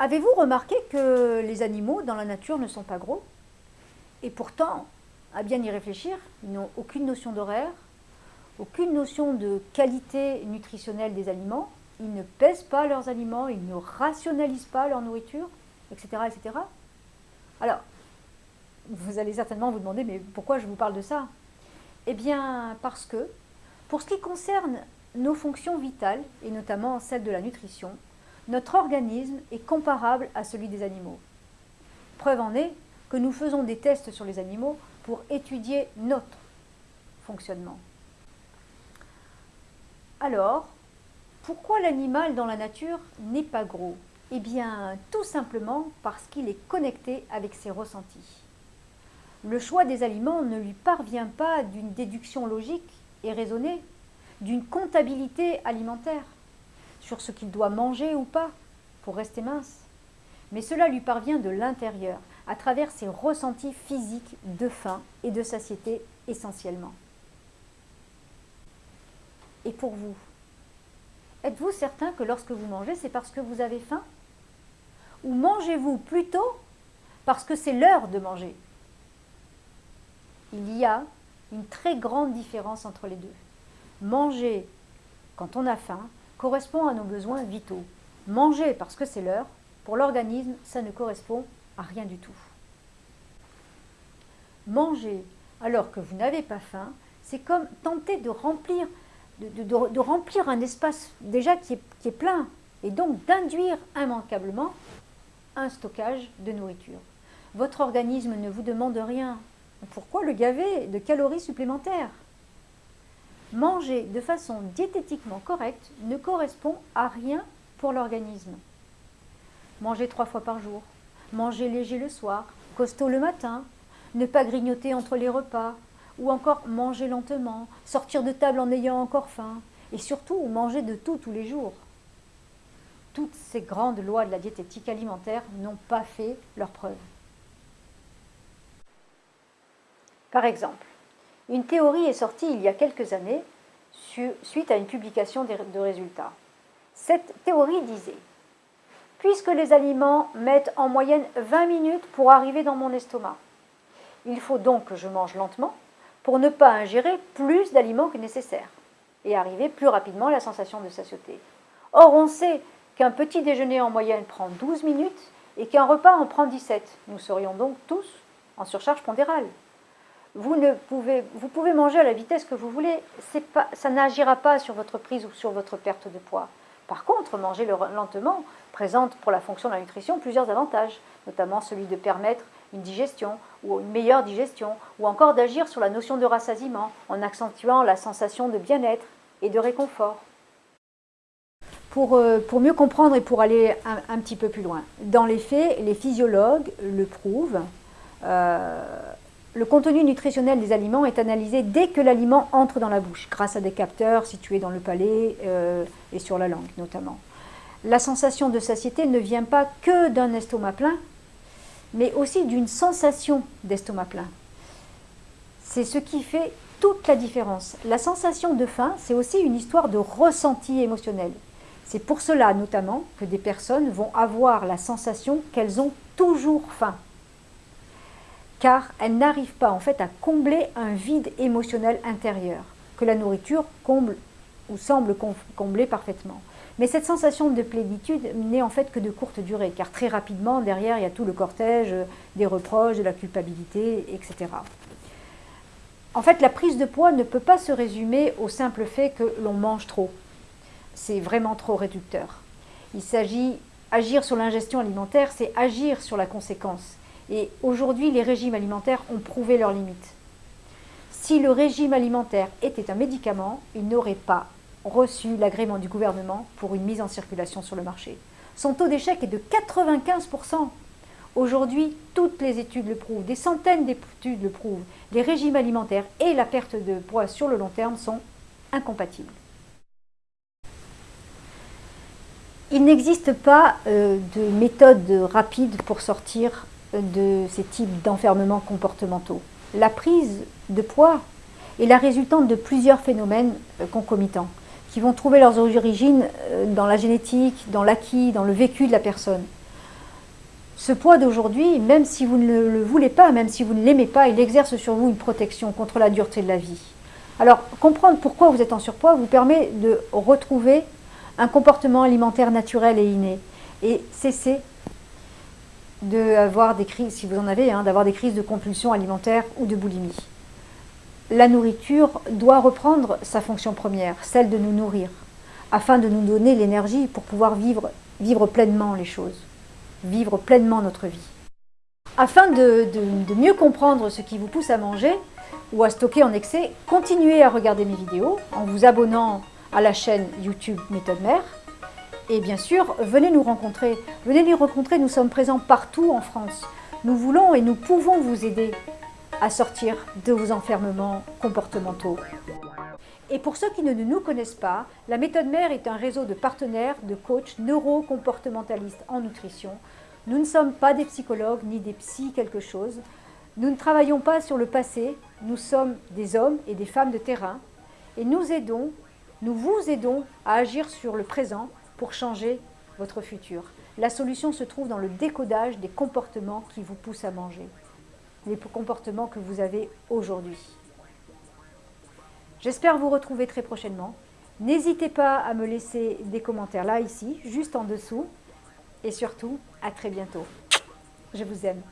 Avez-vous remarqué que les animaux dans la nature ne sont pas gros? Et pourtant, à bien y réfléchir, ils n'ont aucune notion d'horaire, aucune notion de qualité nutritionnelle des aliments, ils ne pèsent pas leurs aliments, ils ne rationalisent pas leur nourriture, etc. etc. Alors, vous allez certainement vous demander, mais pourquoi je vous parle de ça? Eh bien, parce que, pour ce qui concerne nos fonctions vitales, et notamment celle de la nutrition, notre organisme est comparable à celui des animaux. Preuve en est que nous faisons des tests sur les animaux pour étudier notre fonctionnement. Alors, pourquoi l'animal dans la nature n'est pas gros? Eh bien, tout simplement parce qu'il est connecté avec ses ressentis. Le choix des aliments ne lui parvient pas d'une déduction logique et raisonnée, d'une comptabilité alimentaire sur ce qu'il doit manger ou pas pour rester mince. Mais cela lui parvient de l'intérieur, à travers ses ressentis physiques de faim et de satiété essentiellement. Et pour vous, êtes-vous certain que lorsque vous mangez, c'est parce que vous avez faim? Ou mangez-vous plutôt parce que c'est l'heure de manger? Il y a une très grande différence entre les deux. Manger quand on a faim correspond à nos besoins vitaux. Manger parce que c'est l'heure, pour l'organisme, ça ne correspond à rien du tout. Manger alors que vous n'avez pas faim, c'est comme tenter de remplir, un espace déjà qui est plein, et donc d'induire immanquablement un stockage de nourriture. Votre organisme ne vous demande rien. Pourquoi le gaver de calories supplémentaires? Manger de façon diététiquement correcte ne correspond à rien pour l'organisme. Manger trois fois par jour, manger léger le soir, costaud le matin, ne pas grignoter entre les repas, ou encore manger lentement, sortir de table en ayant encore faim, et surtout manger de tout tous les jours. Toutes ces grandes lois de la diététique alimentaire n'ont pas fait leur preuve. Par exemple, une théorie est sortie il y a quelques années suite à une publication de résultats. Cette théorie disait Puisque les aliments mettent en moyenne 20 minutes pour arriver dans mon estomac, il faut donc que je mange lentement pour ne pas ingérer plus d'aliments que nécessaire et arriver plus rapidement à la sensation de satiété. Or, on sait qu'un petit déjeuner en moyenne prend 12 minutes et qu'un repas en prend 17. Nous serions donc tous en surcharge pondérale vous, ne pouvez, vous pouvez manger à la vitesse que vous voulez, ça n'agira pas sur votre prise ou sur votre perte de poids. Par contre, manger lentement présente pour la fonction de la nutrition plusieurs avantages, notamment celui de permettre une digestion ou une meilleure digestion, ou encore d'agir sur la notion de rassasiement en accentuant la sensation de bien-être et de réconfort. Pour, euh, pour, mieux comprendre et pour aller un, petit peu plus loin, dans les faits, les physiologues le prouvent, euh, le contenu nutritionnel des aliments est analysé dès que l'aliment entre dans la bouche, grâce à des capteurs situés dans le palais euh, et sur la langue notamment. La sensation de satiété ne vient pas que d'un estomac plein, mais aussi d'une sensation d'estomac plein. C'est ce qui fait toute la différence. La sensation de faim, c'est aussi une histoire de ressenti émotionnel. C'est pour cela notamment que des personnes vont avoir la sensation qu'elles ont toujours faim car elles n'arrivent pas en fait à combler un vide émotionnel intérieur que la nourriture comble ou semble combler parfaitement. Mais cette sensation de plénitude n'est en fait que de courte durée, car très rapidement, derrière, il y a tout le cortège des reproches, de la culpabilité, etc. En fait, la prise de poids ne peut pas se résumer au simple fait que l'on mange trop. C'est vraiment trop réducteur. Il s'agit, agir sur l'ingestion alimentaire, c'est agir sur la conséquence. Et aujourd'hui, les régimes alimentaires ont prouvé leurs limites. Si le régime alimentaire était un médicament, il n'aurait pas reçu l'agrément du gouvernement pour une mise en circulation sur le marché. Son taux d'échec est de 95%. Aujourd'hui, toutes les études le prouvent, des centaines d'études le prouvent. Les régimes alimentaires et la perte de poids sur le long terme sont incompatibles. Il n'existe pas euh, de méthode rapide pour sortir de ces types d'enfermements comportementaux. La prise de poids est la résultante de plusieurs phénomènes euh, concomitants qui vont trouver leurs origines euh, dans la génétique, dans l'acquis, dans le vécu de la personne. Ce poids d'aujourd'hui, même si vous ne le voulez pas, même si vous ne l'aimez pas, il exerce sur vous une protection contre la dureté de la vie. Alors, comprendre pourquoi vous êtes en surpoids vous permet de retrouver un comportement alimentaire naturel et inné et cesser d'avoir des crises, si vous en avez, hein, d'avoir des crises de compulsion alimentaire ou de boulimie. La nourriture doit reprendre sa fonction première, celle de nous nourrir, afin de nous donner l'énergie pour pouvoir vivre, vivre pleinement les choses, vivre pleinement notre vie. Afin de, de mieux comprendre ce qui vous pousse à manger, ou à stocker en excès, continuez à regarder mes vidéos en vous abonnant à la chaîne YouTube Méthode Mère. Et bien sûr, venez nous rencontrer. Venez nous rencontrer, nous sommes présents partout en France. Nous voulons et nous pouvons vous aider à sortir de vos enfermements comportementaux. Et pour ceux qui ne nous connaissent pas, la méthode mère est un réseau de partenaires, de coachs neuro-comportementalistes en nutrition. Nous ne sommes pas des psychologues ni des psy quelque chose. Nous ne travaillons pas sur le passé, nous sommes des hommes et des femmes de terrain et nous aidons, nous vous aidons à agir sur le présent pour changer votre futur. La solution se trouve dans le décodage des comportements qui vous poussent à manger, les comportements que vous avez aujourd'hui. J'espère vous retrouver très prochainement. N'hésitez pas à me laisser des commentaires là, ici, juste en dessous. Et surtout, à très bientôt. Je vous aime.